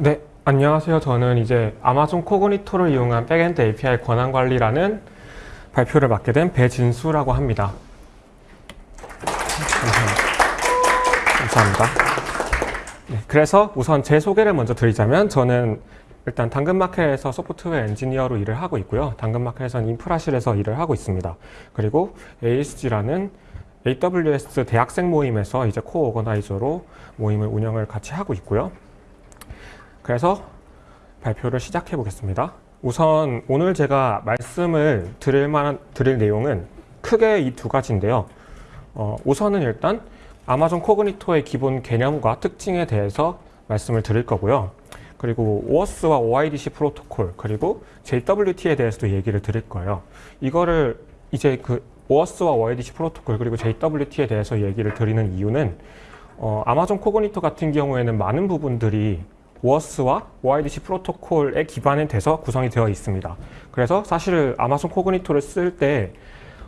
네, 안녕하세요. 저는 이제 Amazon Cognito를 이용한 backend API 권한 관리라는 발표를 맡게 된 배진수라고 합니다. 감사합니다. 네, 그래서 우선 제 소개를 먼저 드리자면 저는 일단 당근마켓에서 소프트웨어 엔지니어로 일을 하고 있고요. 당근마켓에서는 인프라실에서 일을 하고 있습니다. 그리고 AUSG라는 AWS 대학생 모임에서 이제 core organizer로 모임을 운영을 같이 하고 있고요. 그래서 발표를 시작해 보겠습니다. 우선 오늘 제가 말씀을 드릴 만한 드릴 내용은 크게 이 두 가지인데요. 어, 우선은 일단 아마존 코그니토의 기본 개념과 특징에 대해서 말씀을 드릴 거고요. 그리고 OAuth와 OIDC 프로토콜 그리고 JWT에 대해서도 얘기를 드릴 거예요. 이거를 이제 그 OAuth와 OIDC 프로토콜 그리고 JWT에 대해서 얘기를 드리는 이유는 어, 아마존 코그니토 같은 경우에는 많은 부분들이 OAuth와 OIDC 프로토콜에 기반이 돼서 구성이 되어 있습니다. 그래서 사실 아마존 코그니토를 쓸 때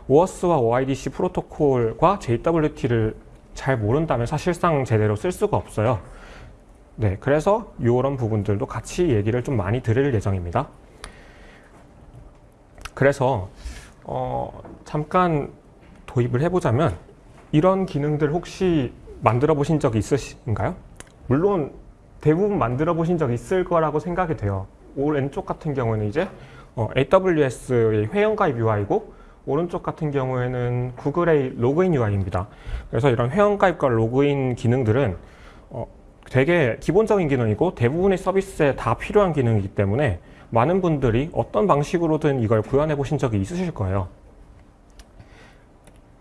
OAuth와 OIDC 프로토콜과 JWT를 잘 모른다면 사실상 제대로 쓸 수가 없어요. 네, 그래서 이런 부분들도 같이 얘기를 좀 많이 드릴 예정입니다. 그래서 어, 잠깐 도입을 해보자면 이런 기능들 혹시 만들어 보신 적 있으신가요? 물론 대부분 만들어 보신 적 있을 거라고 생각이 돼요. 오른쪽 같은 경우는 이제 어, AWS의 회원가입 UI고 오른쪽 같은 경우에는 구글의 로그인 UI입니다. 그래서 이런 회원가입과 로그인 기능들은 어, 되게 기본적인 기능이고 대부분의 서비스에 다 필요한 기능이기 때문에 많은 분들이 어떤 방식으로든 이걸 구현해 보신 적이 있으실 거예요.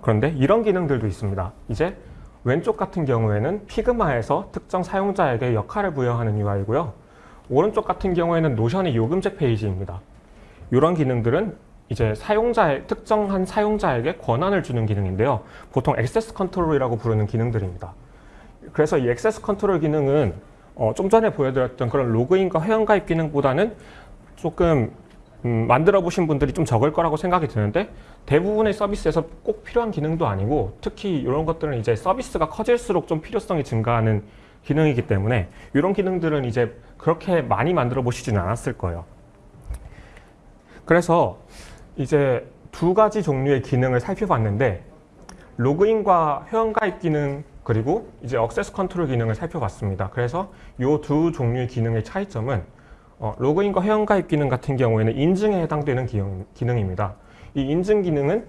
그런데 이런 기능들도 있습니다. 이제 왼쪽 같은 경우에는 피그마에서 특정 사용자에게 역할을 부여하는 UI고요. 오른쪽 같은 경우에는 노션의 요금제 페이지입니다. 이런 기능들은 이제 사용자의 특정한 사용자에게 권한을 주는 기능인데요. 보통 access control이라고 부르는 기능들입니다. 그래서 이 access control 기능은 어, 좀 전에 보여드렸던 그런 로그인과 회원가입 기능보다는 조금 음, 만들어 보신 분들이 좀 적을 거라고 생각이 드는데 대부분의 서비스에서 꼭 필요한 기능도 아니고 특히 이런 것들은 이제 서비스가 커질수록 좀 필요성이 증가하는 기능이기 때문에 이런 기능들은 이제 그렇게 많이 만들어 보시지는 않았을 거예요. 그래서 이제 두 가지 종류의 기능을 살펴봤는데 로그인과 회원가입 기능 그리고 이제 access control 기능을 살펴봤습니다. 그래서 이 두 종류의 기능의 차이점은 어, 로그인과 회원가입 기능 같은 경우에는 인증에 해당되는 기능, 기능입니다. 이 인증 기능은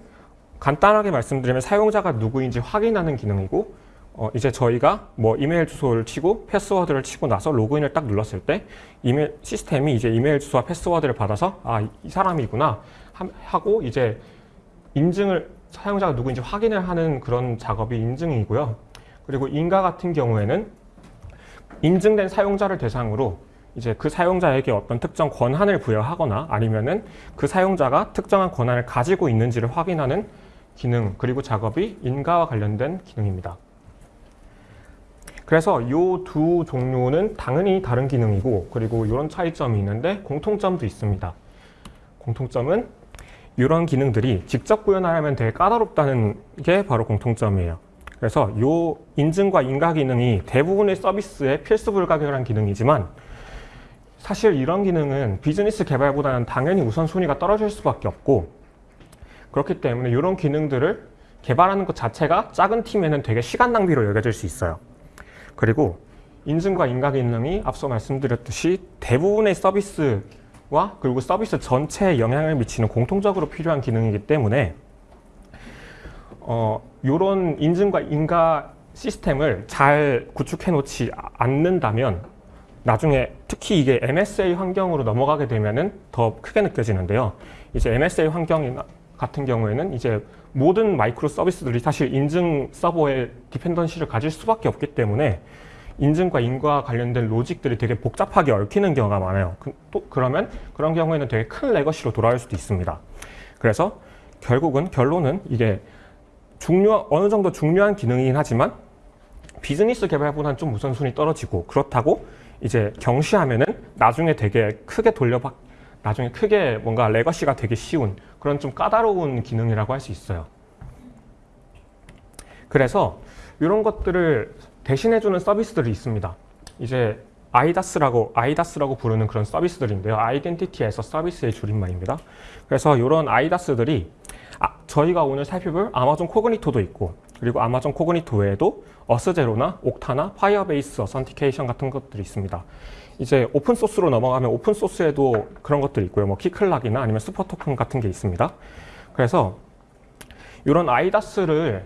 간단하게 말씀드리면 사용자가 누구인지 확인하는 기능이고 어, 이제 저희가 뭐 이메일 주소를 치고 패스워드를 치고 나서 로그인을 딱 눌렀을 때 이메일 시스템이 이제 이메일 주소와 패스워드를 받아서 아 이 사람이구나 하고 이제 인증을 사용자가 누구인지 확인을 하는 그런 작업이 인증이고요. 그리고 인가 같은 경우에는 인증된 사용자를 대상으로 이제 그 사용자에게 어떤 특정 권한을 부여하거나 아니면은 그 사용자가 특정한 권한을 가지고 있는지를 확인하는 기능 그리고 작업이 인가와 관련된 기능입니다. 그래서 이 두 종류는 당연히 다른 기능이고 그리고 이런 차이점이 있는데 공통점도 있습니다. 공통점은 이런 기능들이 직접 구현하려면 되게 까다롭다는 게 바로 공통점이에요. 그래서 이 인증과 인가 기능이 대부분의 서비스에 필수 불가결한 기능이지만 사실 이런 기능은 비즈니스 개발보다는 당연히 우선순위가 떨어질 수밖에 없고 그렇기 때문에 이런 기능들을 개발하는 것 자체가 작은 팀에는 되게 시간 낭비로 여겨질 수 있어요. 그리고 인증과 인가 기능이 앞서 말씀드렸듯이 대부분의 서비스와 그리고 서비스 전체에 영향을 미치는 공통적으로 필요한 기능이기 때문에 어, 이런 인증과 인가 시스템을 잘 구축해 놓지 않는다면 나중에 특히 이게 MSA 환경으로 넘어가게 되면은 더 크게 느껴지는데요. 이제 MSA 환경 같은 경우에는 이제 모든 microservice들이 사실 인증 서버에 dependency를 가질 수밖에 없기 때문에 인증과 인가 관련된 logic들이 되게 복잡하게 얽히는 경우가 많아요. 그, 또 그러면 그런 경우에는 되게 큰 legacy로 돌아올 수도 있습니다. 그래서 결국은 결론은 이게 중요 어느 정도 중요한 기능이긴 하지만 비즈니스 개발보다는 좀 우선순위 떨어지고 그렇다고 이제 경시하면은 나중에 되게 크게 돌려받 나중에 크게 뭔가 레거시가 되기 쉬운 그런 좀 까다로운 기능이라고 할 수 있어요. 그래서 이런 것들을 대신해주는 서비스들이 있습니다. 이제 IDaaS라고 IDaaS라고 부르는 그런 서비스들인데요. Identity as a Service의 줄임말입니다. 그래서 이런 IDaaS들이 아, 저희가 오늘 살펴볼 Amazon Cognito도 있고 그리고 Amazon Cognito 외에도 어스제로나 옥타나 파이어베이스 어선티케이션 같은 것들이 있습니다. 이제 오픈 소스로 넘어가면 오픈 소스에도 그런 것들이 있고요. 뭐 Keycloak이나 아니면 SuperTokens 같은 게 있습니다. 그래서 이런 IDaaS를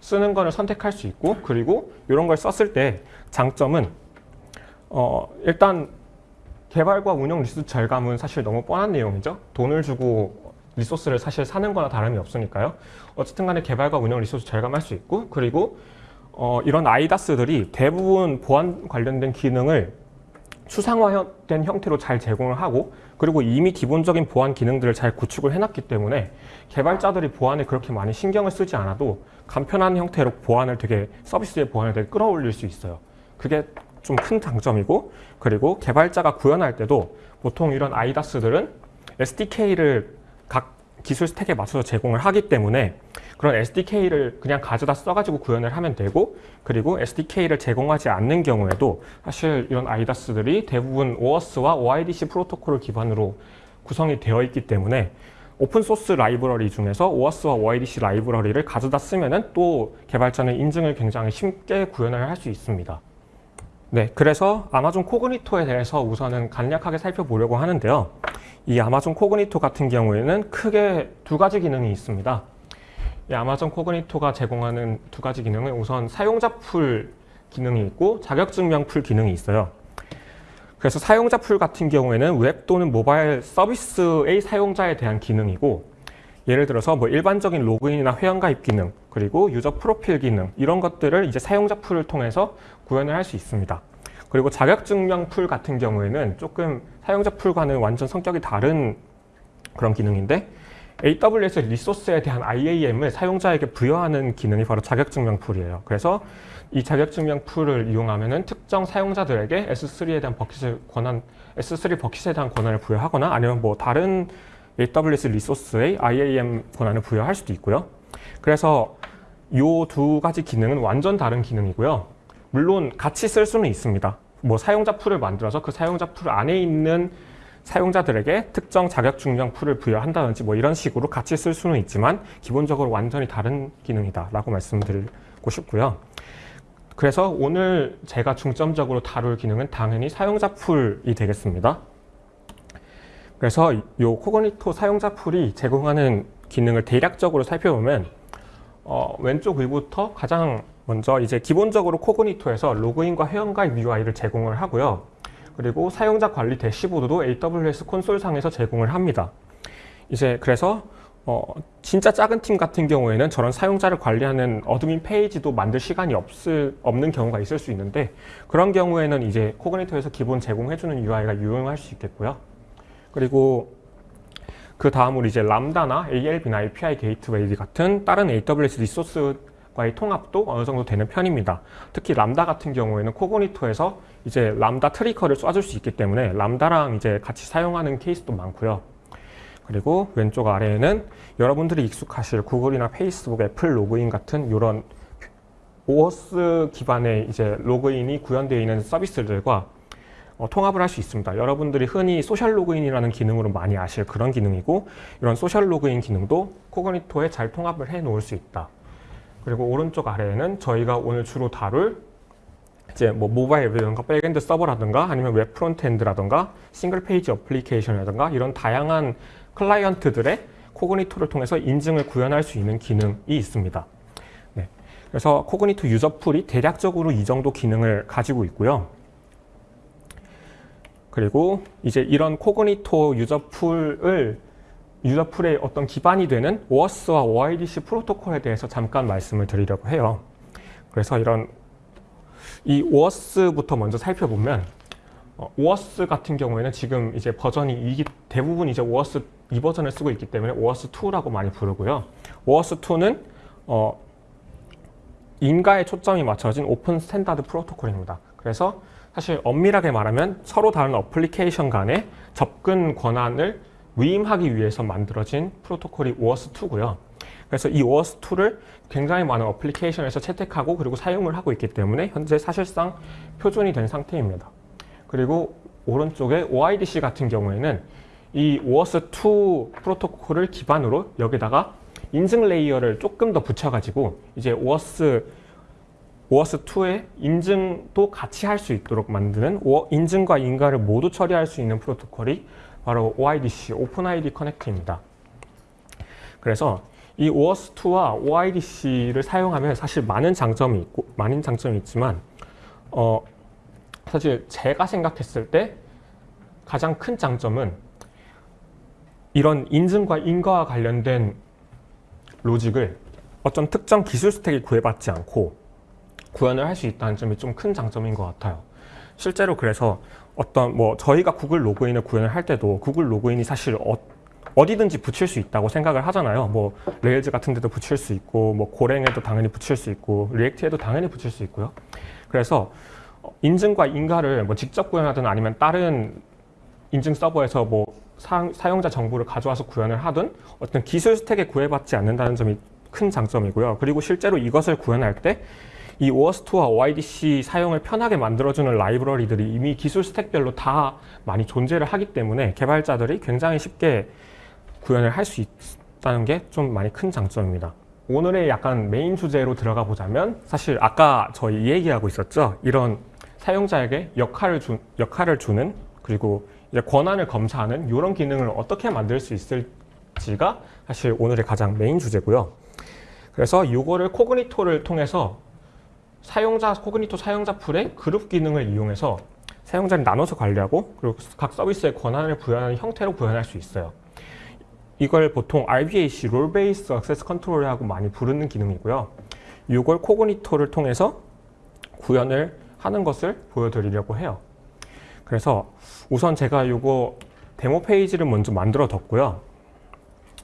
쓰는 거를 선택할 수 있고 그리고 이런 걸 썼을 때 장점은 어, 일단 개발과 운영 resource 절감은 사실 너무 뻔한 내용이죠. 돈을 주고 resource를 사실 사는 거나 다름이 없으니까요. 어쨌든 간에 개발과 운영 resource 절감할 수 있고 그리고 어, 이런 IDaaS들이 대부분 보안 관련된 기능을 추상화된 형태로 잘 제공을 하고 그리고 이미 기본적인 보안 기능들을 잘 구축을 해놨기 때문에 개발자들이 보안에 그렇게 많이 신경을 쓰지 않아도 간편한 형태로 보안을 되게 서비스의 보안을 되게 끌어올릴 수 있어요. 그게 좀 큰 장점이고 그리고 개발자가 구현할 때도 보통 이런 아이다스들은 SDK를 각 기술 스택에 맞춰서 제공을 하기 때문에 그런 SDK를 그냥 가져다 써가지고 구현을 하면 되고 그리고 SDK를 제공하지 않는 경우에도 사실 이런 아이다스들이 대부분 OAuth와 OIDC 프로토콜을 기반으로 구성이 되어 있기 때문에 오픈소스 라이브러리 중에서 OAuth와 OIDC 라이브러리를 가져다 쓰면 은 또 개발자는 인증을 굉장히 쉽게 구현을 할 수 있습니다. 네, 그래서 Amazon Cognito에 대해서 우선은 간략하게 살펴보려고 하는데요. 이 Amazon Cognito 같은 경우에는 크게 두 가지 기능이 있습니다. 이 Amazon Cognito가 제공하는 두 가지 기능은 우선 사용자 풀 기능이 있고 자격증명 풀 기능이 있어요. 그래서 사용자 풀 같은 경우에는 웹 또는 모바일 서비스의 사용자에 대한 기능이고 예를 들어서 뭐 일반적인 로그인이나 회원가입 기능 그리고 user 프로필 기능 이런 것들을 이제 사용자 pool을 통해서 구현을 할 수 있습니다. 그리고 자격증명 풀 같은 경우에는 조금 사용자 pool과는 완전 성격이 다른 그런 기능인데 AWS 리소스에 대한 IAM을 사용자에게 부여하는 기능이 바로 자격증명 pool이에요. 그래서 이 자격증명 pool을 이용하면 은 특정 사용자들에게 S3에 대한 bucket을 권한, S3 버킷에 대한 권한을 부여하거나 아니면 뭐 다른 AWS 리소스의 IAM 권한을 부여할 수도 있고요. 그래서 이 두 가지 기능은 완전 다른 기능이고요. 물론 같이 쓸 수는 있습니다. 뭐 사용자 풀을 만들어서 그 사용자 풀 안에 있는 사용자들에게 특정 자격 증명 풀을 부여한다든지 뭐 이런 식으로 같이 쓸 수는 있지만 기본적으로 완전히 다른 기능이다 라고 말씀드리고 싶고요. 그래서 오늘 제가 중점적으로 다룰 기능은 당연히 사용자 풀이 되겠습니다. 그래서 이 Cognito 사용자 풀이 제공하는 기능을 대략적으로 살펴보면 어, 왼쪽 위부터 가장 먼저 이제 기본적으로 Cognito에서 로그인과 회원가입 UI를 제공을 하고요. 그리고 사용자 관리 대시보드도 AWS 콘솔 상에서 제공을 합니다. 이제 그래서 어, 진짜 작은 팀 같은 경우에는 저런 사용자를 관리하는 admin 페이지도 만들 시간이 없을, 없는 경우가 있을 수 있는데 그런 경우에는 이제 Cognito에서 기본 제공해주는 UI가 유용할 수 있겠고요. 그리고 그 다음으로 이제 Lambda나 ALB나 API Gateway 같은 다른 AWS 리소스과의 통합도 어느 정도 되는 편입니다. 특히 람다 같은 경우에는 Cognito에서 이제 Lambda trigger를 쏴줄 수 있기 때문에 Lambda랑 이제 같이 사용하는 케이스도 많고요. 그리고 왼쪽 아래에는 여러분들이 익숙하실 구글이나 페이스북, 애플 로그인 같은 이런 OAuth 기반의 이제 로그인이 구현되어 있는 서비스들과 어, 통합을 할 수 있습니다. 여러분들이 흔히 소셜 로그인이라는 기능으로 많이 아실 그런 기능이고 이런 소셜 로그인 기능도 Cognito에 잘 통합을 해 놓을 수 있다. 그리고 오른쪽 아래에는 저희가 오늘 주로 다룰 이제 뭐 모바일 앱이라든가 backend 서버라든가 아니면 웹 frontend라든가 single page application이라든가 이런 다양한 클라이언트들의 Cognito를 통해서 인증을 구현할 수 있는 기능이 있습니다. 네. 그래서 Cognito user pool이 대략적으로 이 정도 기능을 가지고 있고요. 그리고 이제 이런 코그니토 유저풀을 유저풀의 어떤 기반이 되는 OAuth와 OIDC 프로토콜에 대해서 잠깐 말씀을 드리려고 해요. 그래서 이런 이 OAuth부터 먼저 살펴보면 어, OAuth 같은 경우에는 지금 이제 버전이 이 대부분 이제 OAuth 2버전을 쓰고 있기 때문에 OAuth 2라고 많이 부르고요. OAuth 2는 어, 인가에 초점이 맞춰진 open standard 프로토콜입니다. 그래서 사실 엄밀하게 말하면 서로 다른 어플리케이션 간의 접근 권한을 위임하기 위해서 만들어진 프로토콜이 OAuth2고요. 그래서 이 OAuth2를 굉장히 많은 application에서 채택하고 그리고 사용을 하고 있기 때문에 현재 사실상 표준이 된 상태입니다. 그리고 오른쪽에 OIDC 같은 경우에는 이 OAuth2 프로토콜을 기반으로 여기다가 인증 layer를 조금 더 붙여가지고 이제 OAuth OAuth2의 인증도 같이 할 수 있도록 만드는 오- 인증과 인가를 모두 처리할 수 있는 프로토콜이 바로 OIDC, OpenID 커넥트입니다. 그래서 이 OAuth2와 OIDC를 사용하면 사실 많은 장점이 있고 많은 장점이 있지만 어 사실 제가 생각했을 때 가장 큰 장점은 이런 인증과 인가와 관련된 로직을 어떤 특정 기술 스택에 구애받지 않고 구현을 할 수 있다는 점이 좀 큰 장점인 것 같아요. 실제로 그래서 어떤 뭐 저희가 구글 로그인을 구현을 할 때도 구글 로그인이 사실 어, 어디든지 붙일 수 있다고 생각을 하잖아요. 뭐 Rails 같은 데도 붙일 수 있고 뭐 Golang에도 당연히 붙일 수 있고 React에도 당연히 붙일 수 있고요. 그래서 어, 인증과 인가를 뭐 직접 구현하든 아니면 다른 인증 서버에서 뭐 사, 사용자 정보를 가져와서 구현을 하든 어떤 기술 스택에 구애받지 않는다는 점이 큰 장점이고요. 그리고 실제로 이것을 구현할 때 이 OAuth2와 OIDC 사용을 편하게 만들어주는 라이브러리들이 이미 기술 스택별로 다 많이 존재를 하기 때문에 개발자들이 굉장히 쉽게 구현을 할 수 있다는 게 좀 많이 큰 장점입니다. 오늘의 약간 메인 주제로 들어가 보자면 사실 아까 저희 얘기하고 있었죠. 이런 사용자에게 역할을, 주, 역할을 주는 그리고 이제 권한을 검사하는 이런 기능을 어떻게 만들 수 있을지가 사실 오늘의 가장 메인 주제고요. 그래서 이거를 Cognito를 통해서 사용자 Cognito 사용자 풀의 그룹 기능을 이용해서 사용자를 나눠서 관리하고 그리고 각 서비스의 권한을 부여하는 형태로 구현할 수 있어요. 이걸 보통 RBAC, Role Based Access Control이라고 많이 부르는 기능이고요. 이걸 Cognito를 통해서 구현을 하는 것을 보여드리려고 해요. 그래서 우선 제가 이거 데모 페이지를 먼저 만들어 뒀고요.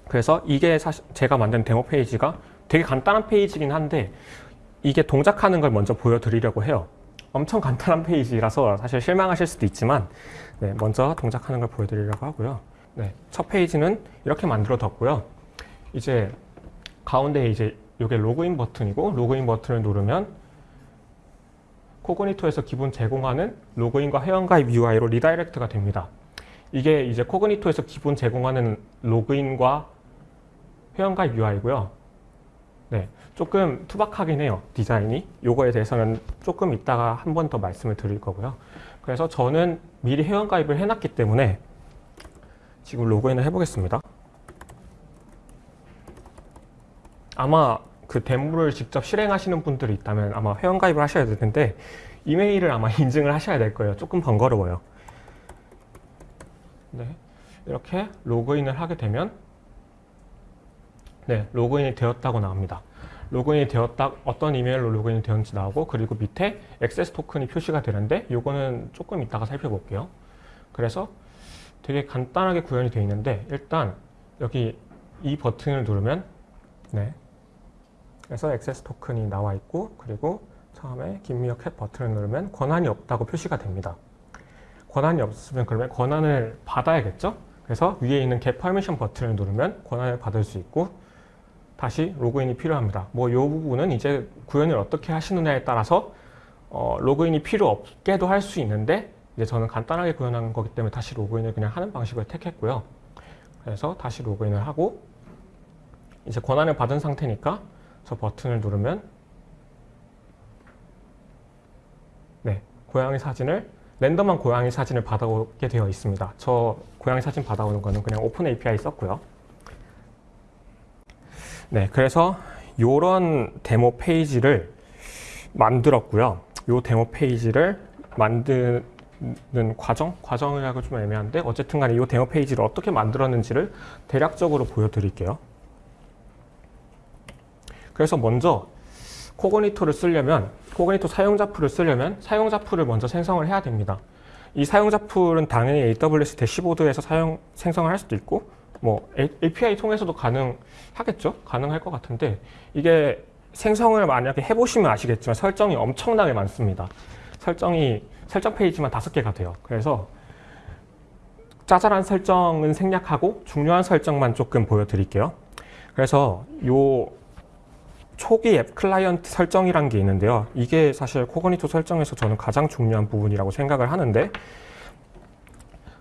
그래서 이게 사실 제가 만든 데모 페이지가 되게 간단한 페이지긴 한데 이게 동작하는 걸 먼저 보여드리려고 해요. 엄청 간단한 페이지라서 사실 실망하실 수도 있지만 네, 먼저 동작하는 걸 보여드리려고 하고요. 네, 첫 페이지는 이렇게 만들어 뒀고요. 이제 가운데 이제 이게 로그인 버튼이고 로그인 버튼을 누르면 Cognito에서 기본 제공하는 로그인과 회원가입 UI로 redirect가 됩니다. 이게 이제 Cognito에서 기본 제공하는 로그인과 회원가입 UI고요. 네, 조금 투박하긴 해요 디자인이. 요거에 대해서는 조금 이따가 한 번 더 말씀을 드릴 거고요. 그래서 저는 미리 회원가입을 해놨기 때문에 지금 로그인을 해보겠습니다. 아마 그 데모를 직접 실행하시는 분들이 있다면 아마 회원가입을 하셔야 될 텐데 이메일을 아마 인증을 하셔야 될 거예요. 조금 번거로워요. 네, 이렇게 로그인을 하게 되면 네, 로그인이 되었다고 나옵니다. 로그인이 되었다, 어떤 이메일로 로그인이 되었는지 나오고, 그리고 밑에 액세스 토큰이 표시가 되는데, 요거는 조금 이따가 살펴볼게요. 그래서 되게 간단하게 구현이 되어 있는데, 일단 여기 이 버튼을 누르면, 네. 그래서 액세스 토큰이 나와 있고, 그리고 처음에 김미어 캣 버튼을 누르면 권한이 없다고 표시가 됩니다. 권한이 없으면 그러면 권한을 받아야겠죠? 그래서 위에 있는 get permission 버튼을 누르면 권한을 받을 수 있고, 다시 로그인이 필요합니다. 뭐 이 부분은 이제 구현을 어떻게 하시느냐에 따라서 어, 로그인이 필요 없게도 할 수 있는데 이제 저는 간단하게 구현한 거기 때문에 다시 로그인을 그냥 하는 방식을 택했고요. 그래서 다시 로그인을 하고 이제 권한을 받은 상태니까 저 버튼을 누르면 네 고양이 사진을 랜덤한 고양이 사진을 받아오게 되어 있습니다. 저 고양이 사진 받아오는 거는 그냥 오픈 API 썼고요. 네, 그래서 이런 데모 페이지를 만들었고요. 이 데모 페이지를 만드는 과정? 과정이라고 좀 애매한데 어쨌든 간에 이 데모 페이지를 어떻게 만들었는지를 대략적으로 보여드릴게요. 그래서 먼저 Cognito를 쓰려면 Cognito 사용자 풀을 쓰려면 사용자 풀을 먼저 생성을 해야 됩니다. 이 사용자 풀은 당연히 AWS 대시보드에서 사용 생성을 할 수도 있고 뭐 API 통해서도 가능하겠죠? 가능할 것 같은데 이게 생성을 만약에 해보시면 아시겠지만 설정이 엄청나게 많습니다. 설정이 설정 페이지만 다섯 개가 돼요. 그래서 짜잘한 설정은 생략하고 중요한 설정만 조금 보여드릴게요. 그래서 요 초기 앱 클라이언트 설정이란 게 있는데요. 이게 사실 코그니토 설정에서 저는 가장 중요한 부분이라고 생각을 하는데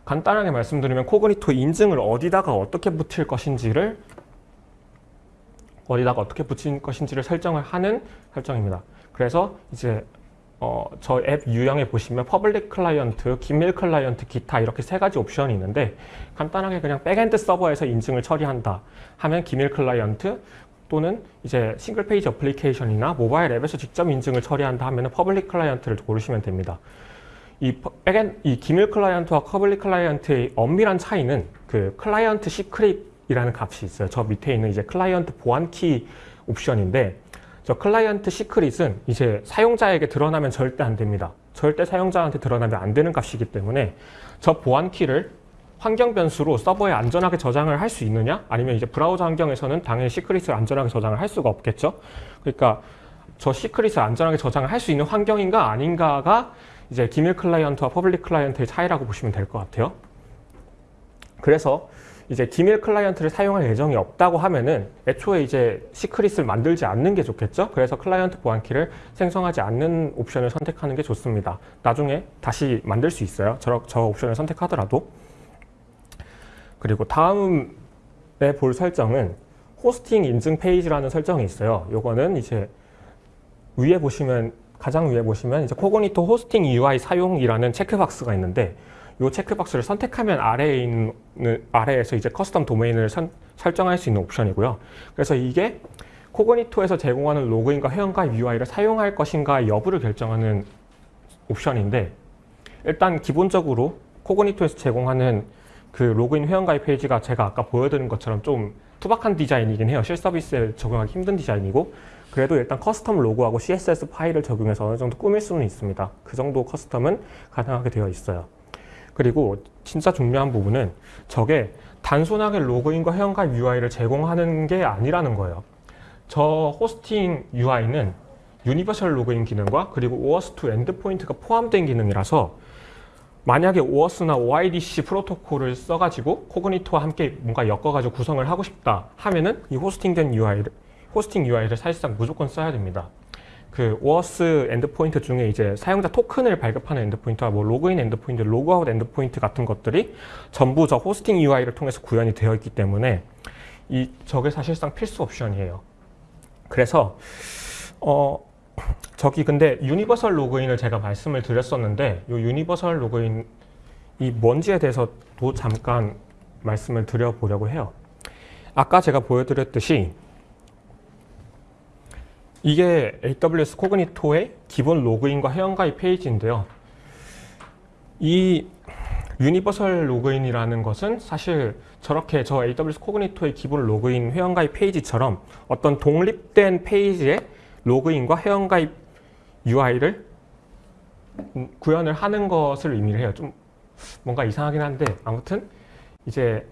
간단하게 말씀드리면 Cognito 인증을 어디다가 어떻게 붙일 것인지를 어디다가 어떻게 붙일 것인지를 설정을 하는 설정입니다. 그래서 이제 어, 저 앱 유형에 보시면 public client, 기밀 클라이언트, 기타 이렇게 세 가지 옵션이 있는데 간단하게 그냥 backend 서버에서 인증을 처리한다 하면 기밀 클라이언트 또는 이제 single page application이나 모바일 앱에서 직접 인증을 처리한다 하면 public client를 고르시면 됩니다. 이 퍼- 백엔 이 기밀 클라이언트와 public 클라이언트의 엄밀한 차이는 그 클라이언트 secret이라는 값이 있어요. 저 밑에 있는 이제 클라이언트 보안키 옵션인데 저 클라이언트 secret은 이제 사용자에게 드러나면 절대 안 됩니다. 절대 사용자한테 드러나면 안 되는 값이기 때문에 저 보안키를 환경 변수로 서버에 안전하게 저장을 할 수 있느냐? 아니면 이제 브라우저 환경에서는 당연히 secret을 안전하게 저장을 할 수가 없겠죠. 그러니까 저 secret을 안전하게 저장을 할 수 있는 환경인가 아닌가가 이제 기밀 클라이언트와 public 클라이언트의 차이라고 보시면 될 것 같아요. 그래서 이제 기밀 클라이언트를 사용할 예정이 없다고 하면은 애초에 이제 secret을 만들지 않는 게 좋겠죠. 그래서 클라이언트 보안키를 생성하지 않는 옵션을 선택하는 게 좋습니다. 나중에 다시 만들 수 있어요. 저, 저 옵션을 선택하더라도. 그리고 다음에 볼 설정은 호스팅 인증 페이지라는 설정이 있어요. 요거는 이제 위에 보시면 가장 위에 보시면 이제 Cognito 호스팅 UI 사용이라는 체크박스가 있는데 이 체크박스를 선택하면 아래에 있는 아래에서 이제 custom 도메인을 선- 설정할 수 있는 옵션이고요. 그래서 이게 Cognito에서 제공하는 로그인과 회원가입 UI를 사용할 것인가 여부를 결정하는 옵션인데 일단 기본적으로 Cognito에서 제공하는 그 로그인 회원가입 페이지가 제가 아까 보여드린 것처럼 좀 투박한 디자인이긴 해요. 실서비스에 적용하기 힘든 디자인이고 그래도 일단 custom 로고하고 CSS 파일을 적용해서 어느 정도 꾸밀 수는 있습니다. 그 정도 custom은 가능하게 되어 있어요. 그리고 진짜 중요한 부분은 저게 단순하게 로그인과 회원가입 UI를 제공하는 게 아니라는 거예요. 저 호스팅 UI는 universal 로그인 기능과 그리고 OAuth2 endpoint가 포함된 기능이라서 만약에 OAuth나 OIDC 프로토콜을 써가지고 Cognito와 함께 뭔가 엮어가지고 구성을 하고 싶다 하면은 이 호스팅된 UI를 호스팅 UI를 사실상 무조건 써야 됩니다. 그 OAuth endpoint 중에 이제 사용자 토큰을 발급하는 endpoint와 뭐 로그인 endpoint, 로그아웃 endpoint 같은 것들이 전부 저 호스팅 UI를 통해서 구현이 되어 있기 때문에 이 저게 사실상 필수 옵션이에요. 그래서 어 저기 근데 universal 로그인을 제가 말씀을 드렸었는데 이 universal 로그인이 뭔지에 대해서도 잠깐 말씀을 드려보려고 해요. 아까 제가 보여드렸듯이 이게 AWS Cognito의 기본 로그인과 회원가입 페이지인데요. 이 universal 로그인이라는 것은 사실 저렇게 저 AWS Cognito의 기본 로그인 회원가입 페이지처럼 어떤 독립된 페이지에 로그인과 회원가입 UI를 구현을 하는 것을 의미를 해요. 좀 뭔가 이상하긴 한데 아무튼 이제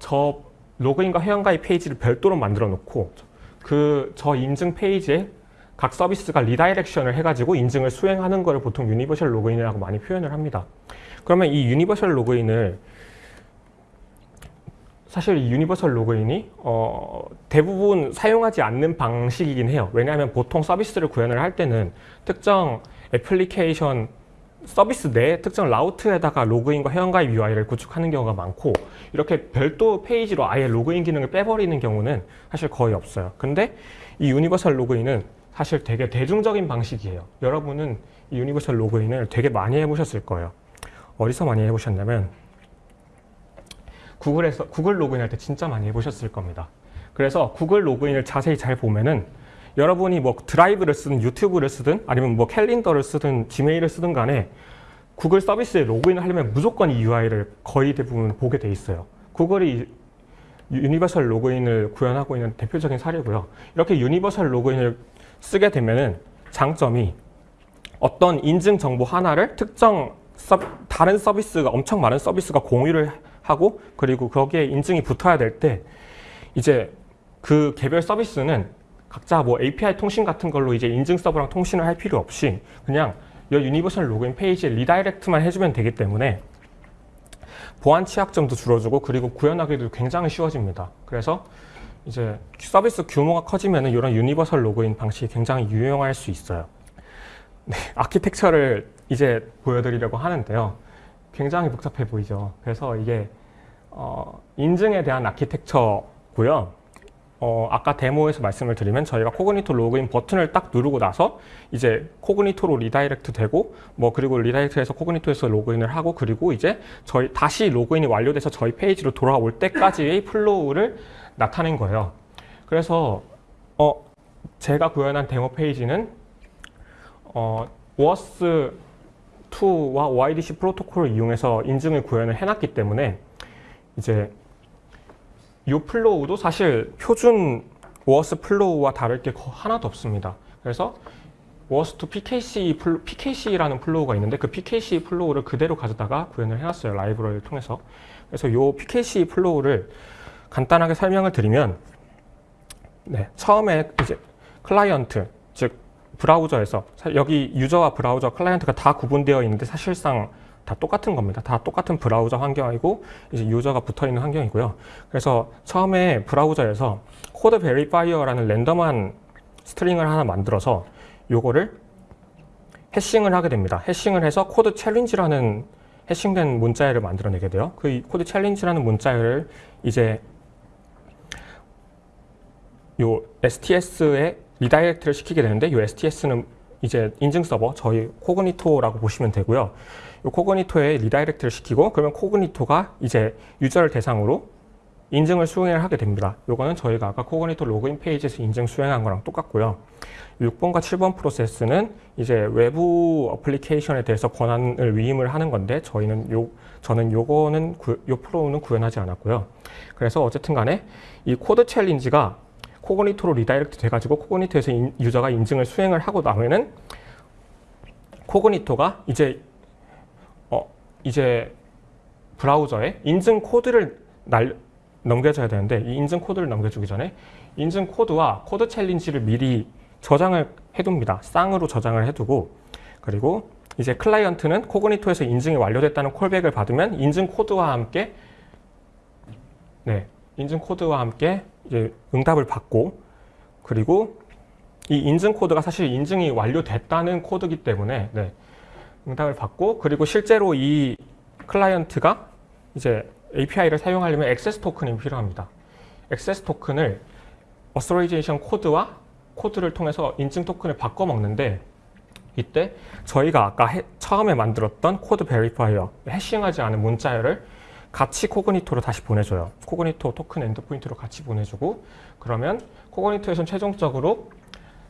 저 로그인과 회원가입 페이지를 별도로 만들어 놓고 그 저 인증 페이지에 각 서비스가 redirection을 해가지고 인증을 수행하는 것을 보통 universal 로그인이라고 많이 표현을 합니다. 그러면 이 universal 로그인을 사실 이 universal 로그인이 어, 대부분 사용하지 않는 방식이긴 해요. 왜냐하면 보통 서비스를 구현을 할 때는 특정 애플리케이션 서비스 내 특정 route에다가 로그인과 회원가입 UI를 구축하는 경우가 많고 이렇게 별도 페이지로 아예 로그인 기능을 빼버리는 경우는 사실 거의 없어요. 근데 이 universal 로그인은 사실 되게 대중적인 방식이에요. 여러분은 이 universal 로그인을 되게 많이 해보셨을 거예요. 어디서 많이 해보셨냐면 구글에서 구글 로그인 할 때 진짜 많이 해보셨을 겁니다. 그래서 구글 로그인을 자세히 잘 보면은 여러분이 뭐 드라이브를 쓰든 유튜브를 쓰든 아니면 뭐 캘린더를 쓰든 지메일을 쓰든 간에 구글 서비스에 로그인을 하려면 무조건 이 UI를 거의 대부분 보게 돼 있어요. 구글이 universal 로그인을 구현하고 있는 대표적인 사례고요. 이렇게 universal 로그인을 쓰게 되면은 장점이 어떤 인증 정보 하나를 특정 서, 다른 서비스가 엄청 많은 서비스가 공유를 하고 그리고 거기에 인증이 붙어야 될 때 이제 그 개별 서비스는 각자 뭐 API 통신 같은 걸로 이제 인증 서버랑 통신을 할 필요 없이 그냥 이 universal 로그인 페이지에 redirect만 해주면 되기 때문에 보안 취약점도 줄어들고 그리고 구현하기도 굉장히 쉬워집니다. 그래서 이제 서비스 규모가 커지면 이런 universal 로그인 방식이 굉장히 유용할 수 있어요. 네, 아키텍처를 이제 보여드리려고 하는데요. 굉장히 복잡해 보이죠. 그래서 이게 어, 인증에 대한 아키텍처고요. 어, 아까 데모에서 말씀을 드리면 저희가 Cognito 로그인 버튼을 딱 누르고 나서 이제 Cognito로 redirect 되고 뭐 그리고 redirect해서 Cognito에서 로그인을 하고 그리고 이제 저희 다시 로그인이 완료돼서 저희 페이지로 돌아올 때까지의 flow를 나타낸 거예요. 그래서 어, 제가 구현한 데모 페이지는 어, 워스 2와 OIDC 프로토콜을 이용해서 인증을 구현을 해놨기 때문에 이제 이 flow도 사실 표준 OAuth flow와 다를 게 거- 하나도 없습니다. 그래서 OAuth 2 PKC PKCE라는 flow가 있는데 그 PKCE flow를 그대로 가져다가 구현을 해놨어요. 라이브러리를 통해서. 그래서 이 PKCE flow를 간단하게 설명을 드리면 네, 처음에 이제 클라이언트 즉 브라우저에서 사- 여기 유저와 브라우저 클라이언트가 다 구분되어 있는데 사실상 다 똑같은 겁니다. 다 똑같은 브라우저 환경이고 이제 유저가 붙어 있는 환경이고요. 그래서 처음에 브라우저에서 code verifier라는 랜덤한 string을 하나 만들어서 요거를 hashing을 하게 됩니다. hashing을 해서 code challenge라는 hashing된 문자열을 만들어내게 돼요. 그이 code challenge라는 문자열을 이제 요 STS에 redirect를 시키게 되는데 이 STS는 이제 인증 서버 저희 Cognito라고 보시면 되고요. 이 Cognito에 redirect를 시키고 그러면 Cognito가 이제 유저를 대상으로 인증을 수행을 하게 됩니다. 요거는 저희가 아까 Cognito 로그인 페이지에서 인증 수행한 거랑 똑같고요. 6번과 7번 프로세스는 이제 외부 어플리케이션에 대해서 권한을 위임을 하는 건데 저희는 요 저는 요거는 구, 요 flow는 구현하지 않았고요. 그래서 어쨌든 간에 이 code challenge가 Cognito로 redirect 돼가지고 Cognito에서 인- 유저가 인증을 수행을 하고 나면은 Cognito가 이제 어 이제 브라우저에 인증 코드를 날 넘겨줘야 되는데 이 인증 코드를 넘겨주기 전에 인증 코드와 code challenge를 미리 저장을 해둡니다. 쌍으로 저장을 해두고 그리고 이제 클라이언트는 Cognito에서 인증이 완료됐다는 callback을 받으면 인증 코드와 함께 네 인증 코드와 함께 응답을 받고 그리고 이 인증 코드가 사실 인증이 완료됐다는 코드이기 때문에 네, 응답을 받고 그리고 실제로 이 클라이언트가 이제 API를 사용하려면 access token이 필요합니다. access token을 authorization code와 코드를 통해서 인증 token을 바꿔 먹는데 이때 저희가 아까 해- 처음에 만들었던 code verifier hashing하지 않은 문자열을 같이 Cognito로 다시 보내줘요. Cognito token endpoint로 같이 보내주고 그러면 Cognito에서는 최종적으로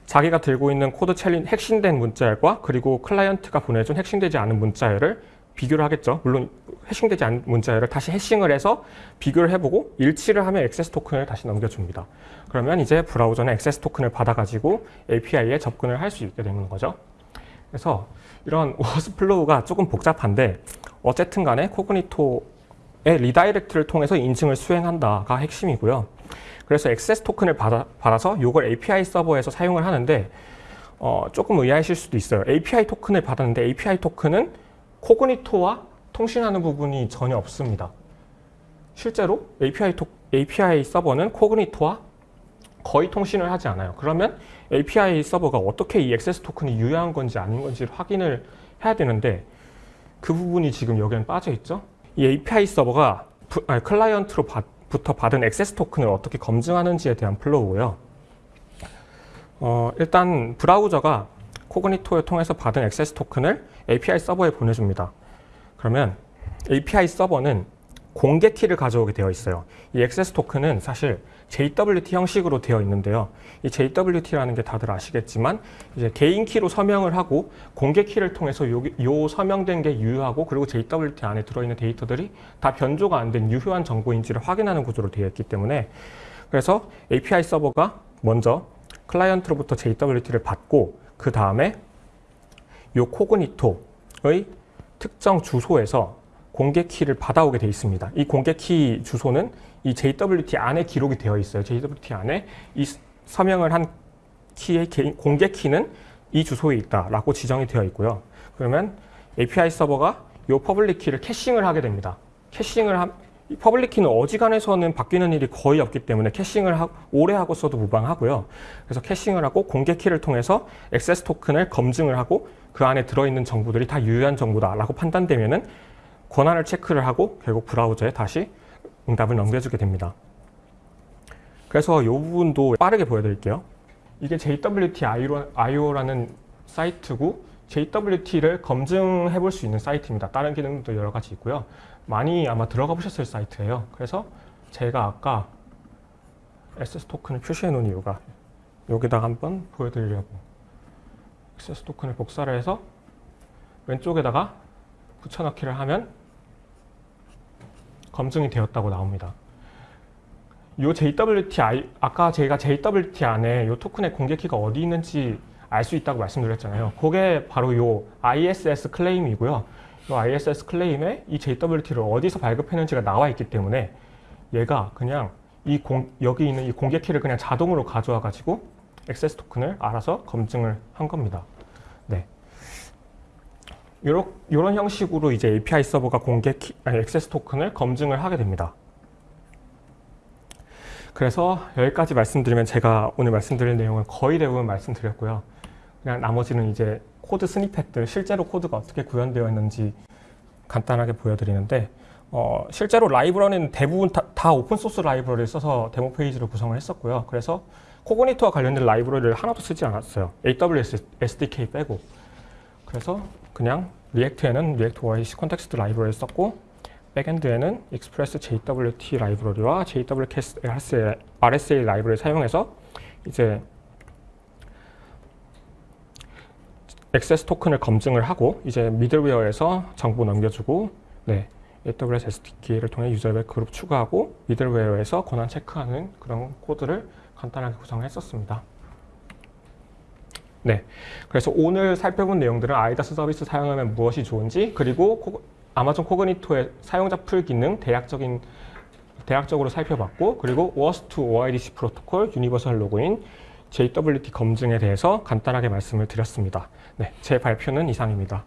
자기가 들고 있는 code challen- hashing된 문자열과 그리고 클라이언트가 보내준 핵심되지 않은 문자열을 비교를 하겠죠. 물론 hashing되지 않은 문자열을 다시 hashing을 해서 비교를 해보고 일치를 하면 access token을 다시 넘겨줍니다. 그러면 이제 브라우저는 access token을 받아가지고 API에 접근을 할 수 있게 되는 거죠. 그래서 이런 OAuth flow가 조금 복잡한데 어쨌든 간에 Cognito의 redirect를 통해서 인증을 수행한다가 핵심이고요. 그래서 액세스 토큰을 받아, 받아서 이걸 API 서버에서 사용을 하는데 어, 조금 의아하실 수도 있어요. API 토큰을 받았는데 API 토큰은 코그니토와 통신하는 부분이 전혀 없습니다. 실제로 API, 토, API 서버는 코그니토와 거의 통신을 하지 않아요. 그러면 API 서버가 어떻게 이 액세스 토큰이 유효한 건지 아닌 건지를 확인을 해야 되는데 그 부분이 지금 여기는 빠져 있죠. 이 API 서버가 부- 아니, 클라이언트로 받, 부터 받은 access token을 어떻게 검증하는지에 대한 flow고요. 어, 일단 브라우저가 Cognito를 통해서 받은 access token을 API 서버에 보내줍니다. 그러면 API 서버는 공개 키를 가져오게 되어 있어요. 이 access token은 사실 JWT 형식으로 되어 있는데요. 이 JWT라는 게 다들 아시겠지만 이제 개인 키로 서명을 하고 공개 키를 통해서 요, 요 서명된 게 유효하고 그리고 JWT 안에 들어있는 데이터들이 다 변조가 안 된 유효한 정보인지를 확인하는 구조로 되어 있기 때문에 그래서 API 서버가 먼저 클라이언트로부터 JWT를 받고 그 다음에 요 코그니토의 특정 주소에서 공개 키를 받아오게 돼 있습니다. 이 공개 키 주소는 이 JWT 안에 기록이 되어 있어요. JWT 안에 이 서명을 한 키의 개인- 공개 키는 이 주소에 있다라고 지정이 되어 있고요. 그러면 API 서버가 이 public key를 caching을 하게 됩니다. caching을 함, 이 public key는 어지간해서는 바뀌는 일이 거의 없기 때문에 caching을 하, 오래 하고 써도 무방하고요. 그래서 caching을 하고 공개 키를 통해서 access token을 검증을 하고 그 안에 들어있는 정보들이 다 유효한 정보다라고 판단되면은 권한을 체크를 하고 결국 브라우저에 다시 응답을 넘겨주게 됩니다. 그래서 이 부분도 빠르게 보여드릴게요. 이게 JWT.io라는 사이트고 JWT를 검증해 볼 수 있는 사이트입니다. 다른 기능도 여러 가지 있고요. 많이 아마 들어가 보셨을 사이트예요. 그래서 제가 아까 SS 토큰을 표시해 놓은 이유가 여기다가 한번 보여드리려고 SS 토큰을 복사를 해서 왼쪽에다가 붙여넣기를 하면 검증이 되었다고 나옵니다. 요 JWT, 아까 제가 JWT 안에 요 토큰의 공개 키가 어디 있는지 알 수 있다고 말씀드렸잖아요. 그게 바로 요 ISS 클레임이고요. 요 ISS 클레임에 이 JWT를 어디서 발급했는지가 나와 있기 때문에 얘가 그냥 이 공, 여기 있는 이 공개 키를 그냥 자동으로 가져와 가지고 액세스 토큰을 알아서 검증을 한 겁니다. 네. 요런 형식으로 이제 API 서버가 공개 키, 아니, 액세스 토큰을 검증을 하게 됩니다. 그래서 여기까지 말씀드리면 제가 오늘 말씀드릴 내용은 거의 대부분 말씀드렸고요. 그냥 나머지는 이제 code snippet들, 실제로 코드가 어떻게 구현되어 있는지 간단하게 보여드리는데 어, 실제로 라이브러리는 대부분 다, 다 오픈소스 라이브러리를 써서 데모 페이지를 구성을 했었고요. 그래서 Cognito와 관련된 라이브러리를 하나도 쓰지 않았어요. AWS SDK 빼고. 그래서 그냥 리액트에는 리액트 OIC 컨텍스트 라이브러리를 썼고 backend에는 Express JWT 라이브러리와 JWK RSA 라이브러리를 사용해서 이제 access token을 검증을 하고 이제 미들웨어에서 정보 넘겨주고 네, AWS SDK를 통해 유저별 그룹 추가하고 미들웨어에서 권한 체크하는 그런 코드를 간단하게 구성했었습니다. 네, 그래서 오늘 살펴본 내용들은 IDaaS 서비스 사용하면 무엇이 좋은지 그리고 코, 아마존 Cognito의 사용자 풀 기능 대략적인 대략적으로 살펴봤고 그리고 OAuth2 OIDC 프로토콜 universal 로그인 JWT 검증에 대해서 간단하게 말씀을 드렸습니다. 네, 제 발표는 이상입니다.